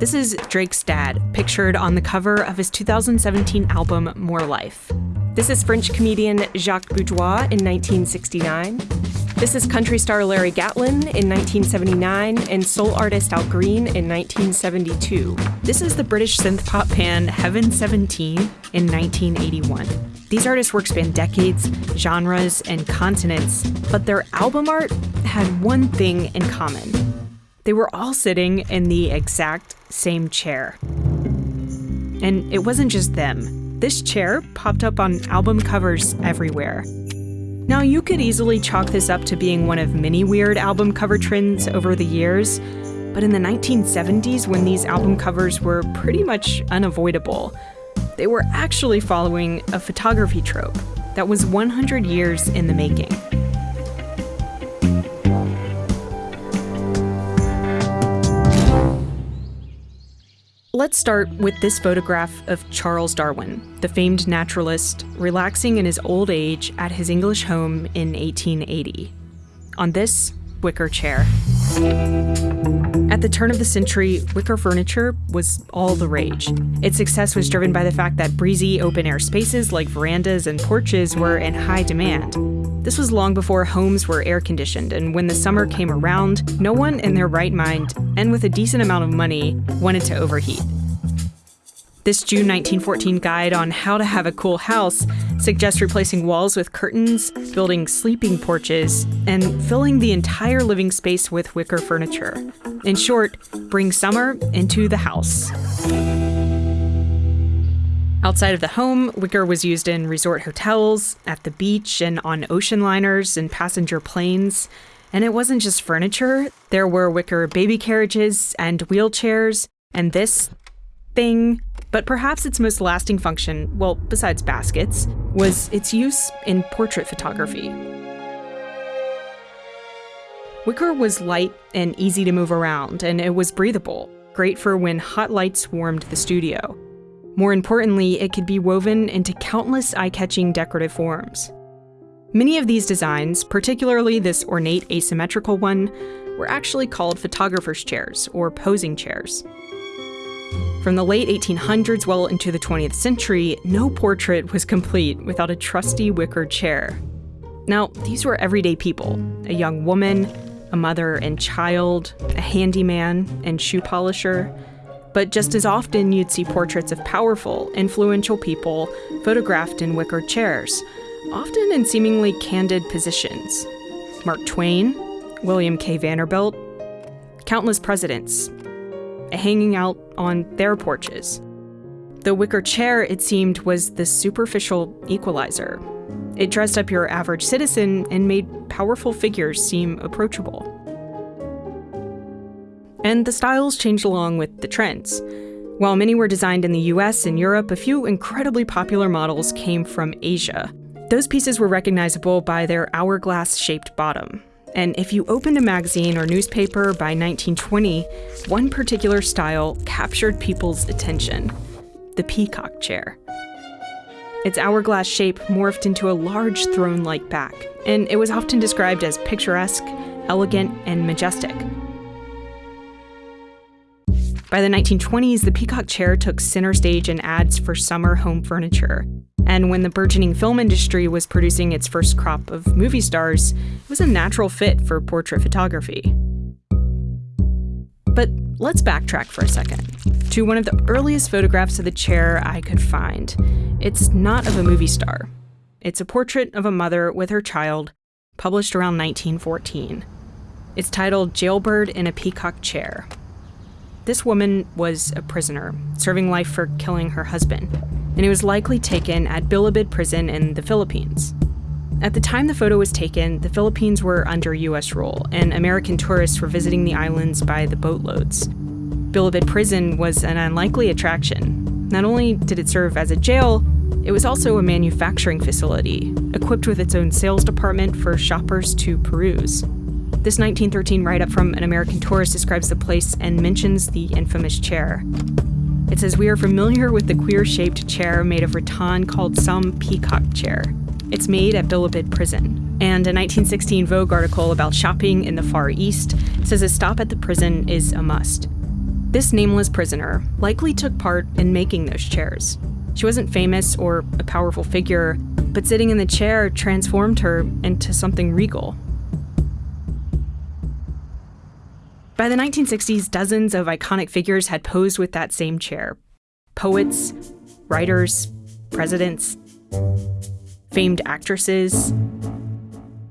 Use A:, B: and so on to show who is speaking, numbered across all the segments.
A: This is Drake's dad, pictured on the cover of his 2017 album More Life. This is French comedian Jacques Bourgeois in 1969. This is country star Larry Gatlin in 1979 and soul artist Al Green in 1972. This is the British synth pop band Heaven 17 in 1981. These artists' work span decades, genres, and continents, but their album art had one thing in common. They were all sitting in the exact same chair. And it wasn't just them. This chair popped up on album covers everywhere. Now, you could easily chalk this up to being one of many weird album cover trends over the years, but in the 1970s, when these album covers were pretty much unavoidable, they were actually following a photography trope that was 100 years in the making. Let's start with this photograph of Charles Darwin, the famed naturalist, relaxing in his old age at his English home in 1880. On this wicker chair. At the turn of the century, wicker furniture was all the rage. Its success was driven by the fact that breezy open air spaces like verandas and porches were in high demand. This was long before homes were air conditioned, and when the summer came around, no one in their right mind and with a decent amount of money wanted to overheat. This June 1914 guide on how to have a cool house suggests replacing walls with curtains, building sleeping porches, and filling the entire living space with wicker furniture. In short, bring summer into the house. Outside of the home, wicker was used in resort hotels, at the beach, and on ocean liners and passenger planes. And it wasn't just furniture, there were wicker baby carriages and wheelchairs, and this thing but perhaps its most lasting function, well, besides baskets, was its use in portrait photography. Wicker was light and easy to move around, and it was breathable, great for when hot lights warmed the studio. More importantly, it could be woven into countless eye catching decorative forms. Many of these designs, particularly this ornate asymmetrical one, were actually called photographer's chairs or posing chairs. From the late 1800s well into the 20th century, no portrait was complete without a trusty wicker chair. Now, these were everyday people a young woman, a mother and child, a handyman, and shoe polisher. But just as often, you'd see portraits of powerful, influential people photographed in wicker chairs, often in seemingly candid positions. Mark Twain, William K. Vanderbilt, countless presidents, hanging out on their porches. The wicker chair, it seemed, was the superficial equalizer. It dressed up your average citizen and made powerful figures seem approachable. And the styles changed along with the trends. While many were designed in the US and Europe, a few incredibly popular models came from Asia. Those pieces were recognizable by their hourglass shaped bottom. And if you opened a magazine or newspaper by 1920, one particular style captured people's attention the peacock chair. Its hourglass shape morphed into a large throne like back, and it was often described as picturesque, elegant, and majestic. By the 1920s, the peacock chair took center stage in ads for summer home furniture. And when the burgeoning film industry was producing its first crop of movie stars, it was a natural fit for portrait photography. But let's backtrack for a second to one of the earliest photographs of the chair I could find. It's not of a movie star, it's a portrait of a mother with her child, published around 1914. It's titled Jailbird in a Peacock Chair. This woman was a prisoner, serving life for killing her husband, and it was likely taken at Bilibid prison in the Philippines. At the time the photo was taken, the Philippines were under US rule, and American tourists were visiting the islands by the boatloads. Bilibid prison was an unlikely attraction. Not only did it serve as a jail, it was also a manufacturing facility, equipped with its own sales department for shoppers to peruse. This 1913 write up from an American tourist describes the place and mentions the infamous chair. It says, We are familiar with the queer shaped chair made of rattan called some peacock chair. It's made at Bilibid prison. And a 1916 Vogue article about shopping in the Far East says a stop at the prison is a must. This nameless prisoner likely took part in making those chairs. She wasn't famous or a powerful figure, but sitting in the chair transformed her into something regal. By the 1960s, dozens of iconic figures had posed with that same chair poets, writers, presidents, famed actresses.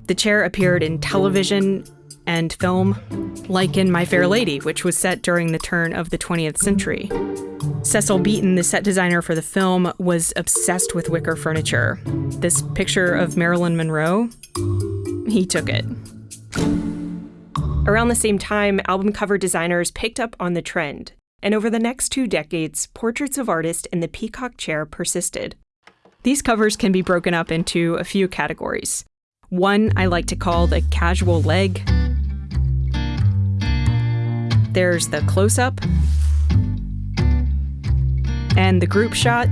A: The chair appeared in television and film, like in My Fair Lady, which was set during the turn of the 20th century. Cecil Beaton, the set designer for the film, was obsessed with wicker furniture. This picture of Marilyn Monroe, he took it.
B: Around the same time, album cover designers picked up on the trend, and over the next two decades, portraits of artists in the peacock chair persisted.
A: These covers can be broken up into a few categories. One I like to call the casual leg, there's the close up and the group shot.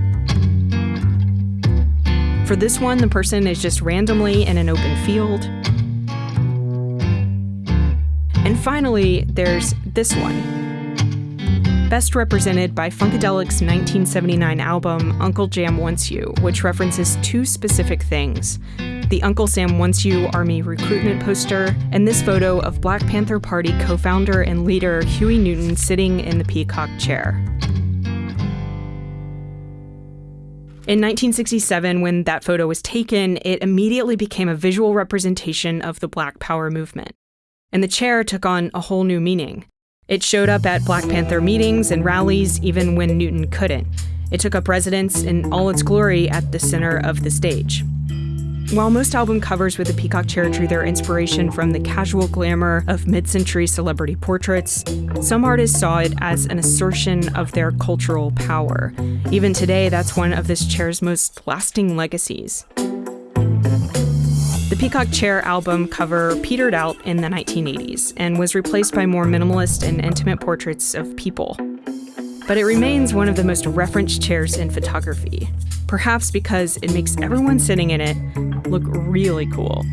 A: For this one, the person is just randomly in an open field. And finally, there's this one. Best represented by Funkadelic's 1979 album Uncle Jam Wants You, which references two specific things the Uncle Sam Wants You Army recruitment poster, and this photo of Black Panther Party co founder and leader Huey Newton sitting in the peacock chair. In 1967, when that photo was taken, it immediately became a visual representation of the Black Power movement. And the chair took on a whole new meaning. It showed up at Black Panther meetings and rallies even when Newton couldn't. It took up residence in all its glory at the center of the stage. While most album covers with the peacock chair drew their inspiration from the casual glamour of mid century celebrity portraits, some artists saw it as an assertion of their cultural power. Even today, that's one of this chair's most lasting legacies. The Peacock Chair album cover petered out in the 1980s and was replaced by more minimalist and intimate portraits of people. But it remains one of the most referenced chairs in photography, perhaps because it makes everyone sitting in it look really cool.